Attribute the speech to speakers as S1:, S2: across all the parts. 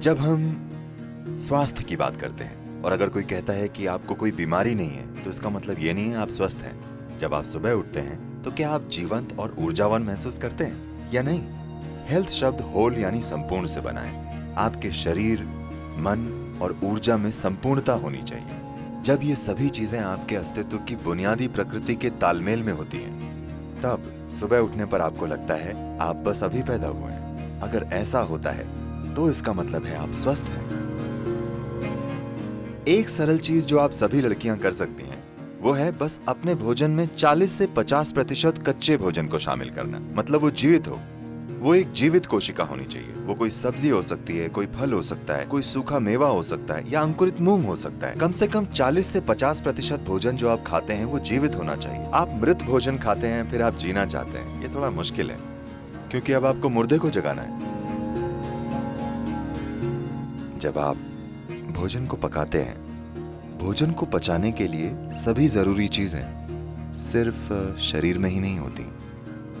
S1: जब हम स्वास्थ्य की बात करते हैं और अगर कोई कहता है कि आपको कोई बीमारी नहीं है तो इसका मतलब ये नहीं है आप स्वस्थ हैं। जब आप सुबह उठते हैं तो क्या आप जीवंत और ऊर्जावान महसूस करते हैं या नहीं? हेल्थ शब्द होल यानी संपूर्ण से बना है। आपके शरीर, मन और ऊर्जा में संपूर्णता होनी चाहिए। जब ये सभी चीज़ें आपके अस्तित्व की बुनियादी प्रकृति के तालमेल में होती हैं, तब सुबह उठने पर आपको लगता है आप बस अभी पैदा हुए हैं। अगर ऐसा होता है तो इसका मतलब है, आप स्वस्थ हैं। एक सरल चीज़ जो आप सभी लड़कियाँ कर सकती हैं, वो है बस अपने भोजन में 40 से 50 प्रतिशत कच्चे भोजन को शामिल करना। मतलब वो जीवित हो। वो एक जीवित कोशिका होनी चाहिए। वो कोई सब्ज़ी हो सकती है, कोई फल हो सकता है, कोई सूखा मेवा हो सकता है या अंकुरित मूंग हो सकता है। कम से कम 40 से 50 प्रतिशत भोजन जो आप खाते हैं, वो जीवित होना चाहिए। आप मृत भोजन खाते हैं, फिर आप जीना चाहते हैं। ये थोड़ा मुश्किल है, क्योंकि अब आपको मुर्दे को जगाना है। जब आप भोजन को पकाते हैं, भोजन को पचाने के लिए सभी ज़रूरी चीज़ें सिर्फ़ शरीर में ही नहीं होती,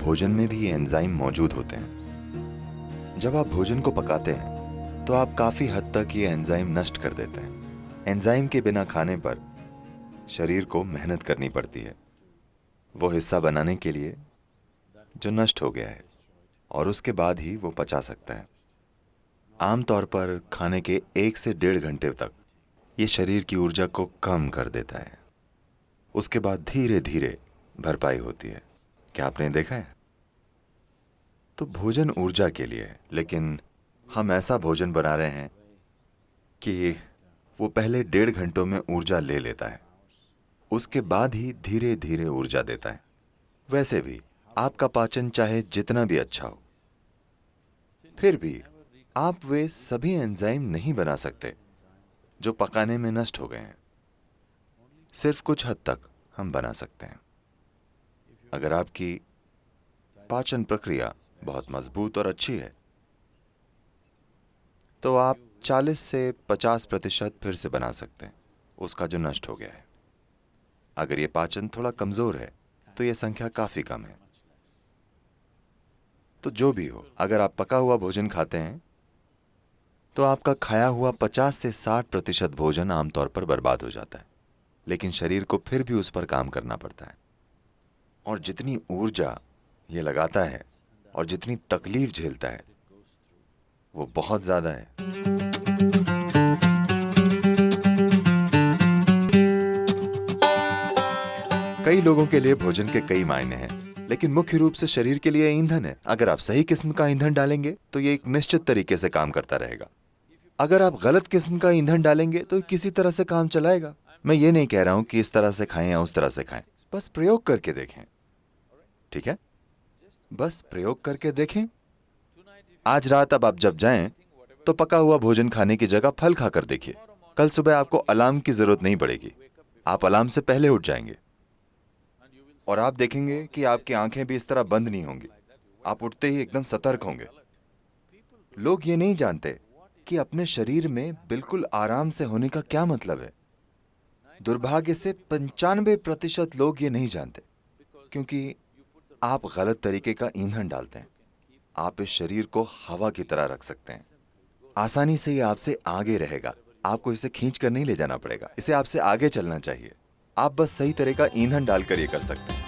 S1: भोजन में भी ये एंजाइम मौजूद होते हैं। जब आप भोजन को पकाते हैं तो आप काफ़ी हद तक ये एंजाइम नष्ट कर देते हैं। एंजाइम के बिना खाने पर शरीर को मेहनत करनी पड़ती है। वो हिस्सा बनाने के लिए जो नष्ट हो गया है, और उसके बाद ही वो पचा सकता है। आमतौर पर खाने के एक से डेढ़ घंटे तक ये शरीर की ऊर्जा को कम कर देता है। उसके बाद धीरे धीरे भरपाई होती है। क्या आपने देखा है? तो भोजन ऊर्जा के लिए है लेकिन हम ऐसा भोजन बना रहे हैं कि वो पहले डेढ़ घंटों में ऊर्जा ले लेता है। उसके बाद ही धीरे धीरे ऊर्जा देता है। वैसे भी, आपका पाचन चाहे जितना भी अच्छा हो, फिर भी आप वे सभी एंजाइम नहीं बना सकते, जो पकाने में नष्ट हो गए हैं। सिर्फ़ कुछ हद तक हम बना सकते हैं। अगर आपकी पाचन प्रक्रिया बहुत मज़बूत और अच्छी है तो आप 40 से 50 प्रतिशत फिर से बना सकते हैं, उसका जो नष्ट हो गया है। अगर ये पाचन थोड़ा कमज़ोर है तो यह संख्या काफ़ी कम है। तो जो भी हो, अगर आप पका हुआ भोजन खाते हैं तो आपका खाया हुआ 50 से 60 प्रतिशत भोजन आमतौर पर बर्बाद हो जाता है, लेकिन शरीर को फिर भी उस पर काम करना पड़ता है। और जितनी ऊर्जा ये लगाता है और जितनी तकलीफ़ झेलता है, वो बहुत ज़्यादा है। कई लोगों के लिए भोजन के कई मायने हैं, लेकिन मुख्य रूप से शरीर के लिए ईंधन है। अगर आप सही किस्म का ईंधन डालेंगे तो ये एक निश्चित तरीके से काम करता रहेगा। अगर आप गलत किस्म का ईंधन डालेंगे तो किसी तरह से काम चलाएगा। मैं ये नहीं कह रहा हूँ कि इस तरह से खाएँ या उस तरह से खाएँ। बस प्रयोग करके देखें। ठीक है? बस प्रयोग करके देखें। आज रात अब आप जब जाएँ तो पका हुआ भोजन खाने की जगह फल खाकर देखिए। कल सुबह आपको अलार्म की ज़रूरत नहीं पड़ेगी। आप अलार्म से पहले उठ जाएँगे। और आप देखेंगे कि आपकी आँखें भी इस तरह बंद नहीं होंगी। आप उठते ही एकदम सतर्क होंगे। लोग ये नहीं जानते कि अपने शरीर में बिल्कुल आराम से होने का क्या मतलब है? दुर्भाग्य से पंचानवे प्रतिशत लोग ये नहीं जानते, क्योंकि आप गलत तरीके का ईंधन डालते हैं। आप इस शरीर को हवा की तरह रख सकते हैं। आसानी से ये आपसे आगे रहेगा। आपको इसे खींच कर नहीं ले जाना पड़ेगा। इसे आपसे आगे चलना चाहिए। आप बस सही तरह का ईंधन डालकर ये कर सकते हैं।